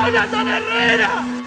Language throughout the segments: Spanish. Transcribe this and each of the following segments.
Jonathan Herrera!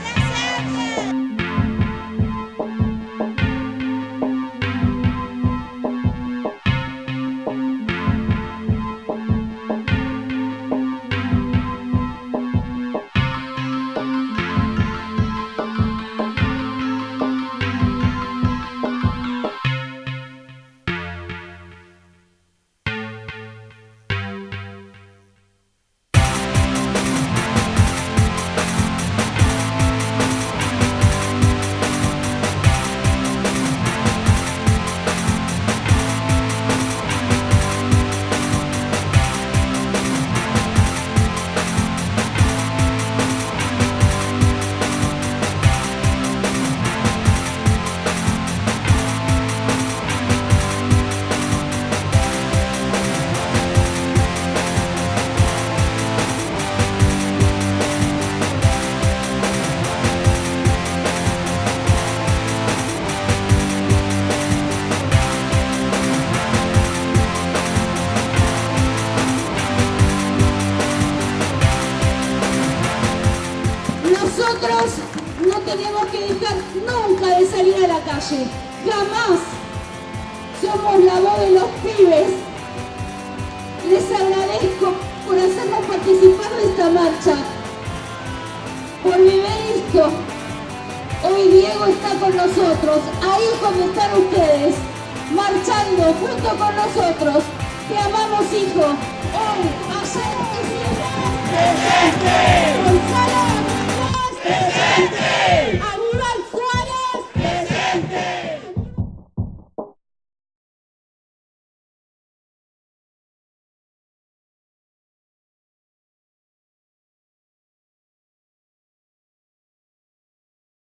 Nosotros no tenemos que dejar nunca de salir a la calle. Jamás. Somos la voz de los pibes. Les agradezco por hacernos participar de esta marcha. Por vivir esto. Hoy Diego está con nosotros. Ahí es donde están ustedes. Marchando junto con nosotros. Te amamos, hijo. Hoy, ayer